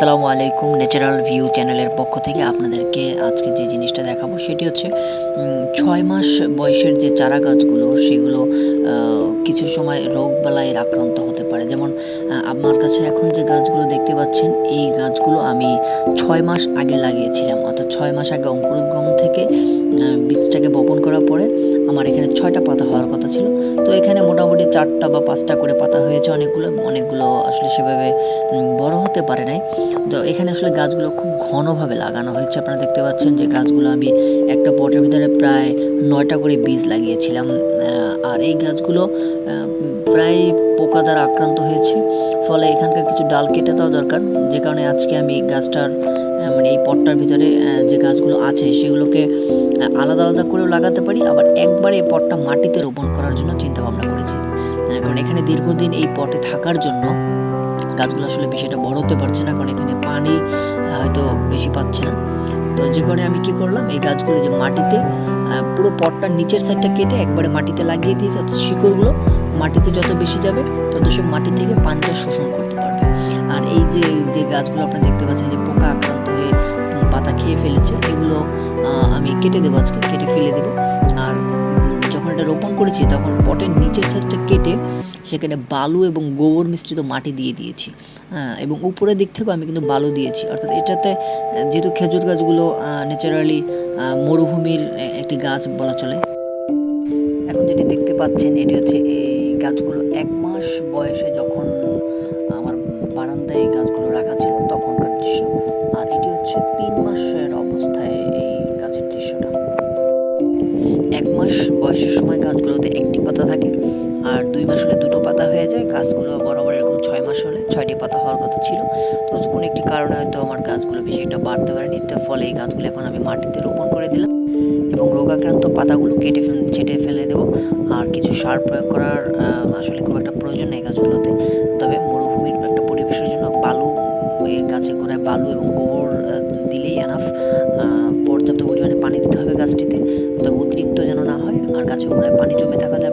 আসসালামু আলাইকুম natural view চ্যানেলের পক্ষ থেকে আপনাদেরকে আজকে যে জিনিসটা দেখাবো সেটি হচ্ছে ছয় মাস বয়সের যে চারা গাছগুলো সেগুলো কিছু সময় রোগ বালাইয়ের আক্রান্ত হতে পারে। যেমন আমার কাছে এখন যে গাছগুলো দেখতে পাচ্ছেন, এই গাছগুলো আমি ছয় মাস আগে লাগিয়েছিলাম। অর্থাৎ ছয় মাস আগে অঙ্কুরোদ্গম থেকে বীজটাকে বপন করার পরে আমার এখানে ছয়টা পাতা হওয়ার কথা ছিল। তো এখানে মোটামুটি চারটা বা পাঁচটা করে পাতা হয়েছে। অনেকগুলো অনেকগুলো আসলে সেভাবে বড় হতে পারে নাই। তো এখানে আসলে গাছগুলো খুব ঘনভাবে লাগানো হয়েছে। আপনারা দেখতে পাচ্ছেন যে গাছগুলো আমি একটা পটের ভিতরে প্রায় নয়টা করে বীজ লাগিয়েছিলাম। আর এই গাছগুলো প্রায় পোকা দ্বারা আক্রান্ত হয়েছে। ফলে এখানকার কিছু ডাল কেটে দেওয়া দরকার। যে কারণে আজকে আমি গাছটার মানে এই পটটার ভিতরে যে গাছগুলো আছে সেগুলোকে আলাদা আলাদা করেও লাগাতে পারি। আবার একবারে এই পটটা মাটিতে রোপণ করার জন্য চিন্তা ভাবনা করেছি কারণ এখানে দীর্ঘদিন এই পটে থাকার জন্য গাছগুলো আসলে একটা বড় হতে পারছে না, কারণ এখানে পানি হয়তো বেশি পাচ্ছে না। তো যে কারণে আমি কি করলাম, এই গাছগুলো যে মাটিতে পুরো পটটার নিচের সাইডটা কেটে একবারে মাটিতে লাগিয়ে দিয়েছি, অর্থাৎ শিকড়গুলো মাটিতে যত বেশি যাবে, তত সে মাটি থেকে পানিটা শোষণ করতে পারবে। আর এই যে যে গাছগুলো আপনারা দেখতে পাচ্ছেন যে পোকা আক্রান্ত হয়ে পাতা খেয়ে ফেলেছে, এগুলো আমি কেটে দেবো আজকে, কেটে ফেলে দেবো। আর যখন রোপণ করেছি, তখন পটের নিচের সাইডটা কেটে সেখানে বালু এবং গোবর মিশ্রিত মাটি দিয়ে দিয়েছি। এবং উপরের দিক থেকেও আমি কিন্তু বালু দিয়েছি। অর্থাৎ এটাতে যেহেতু খেজুর গাছগুলো ন্যাচারালি মরুভূমির একটি গাছ বলা চলে। এখন যেটি দেখতে পাচ্ছেন, এটি হচ্ছে এই গাছগুলো এক মাস বয়সে যখন বয়সের সময় গাছগুলোতে একটি পাতা থাকে আর দুই মাস হলে দুটো পাতা হয়ে যায়। গাছগুলো বরাবর এরকম ছয় মাস হলে ছয়টি পাতা হওয়ার কথা ছিল। তো কোনো একটি কারণে হয়তো আমার গাছগুলো বেশি একটা বাড়তে পারেনি। তার ফলে এই গাছগুলো এখন আমি মাটিতে রোপণ করে দিলাম এবং রোগাক্রান্ত পাতাগুলো কেটে ছেটে ফেলে দেবো। আর কিছু সার প্রয়োগ করার আসলে খুব একটা প্রয়োজন নেই গাছগুলোতে। তবে মরুভূমির একটা পরিবেশের জন্য বালু গাছে গোড়ায় বালু এবং গোবর 方々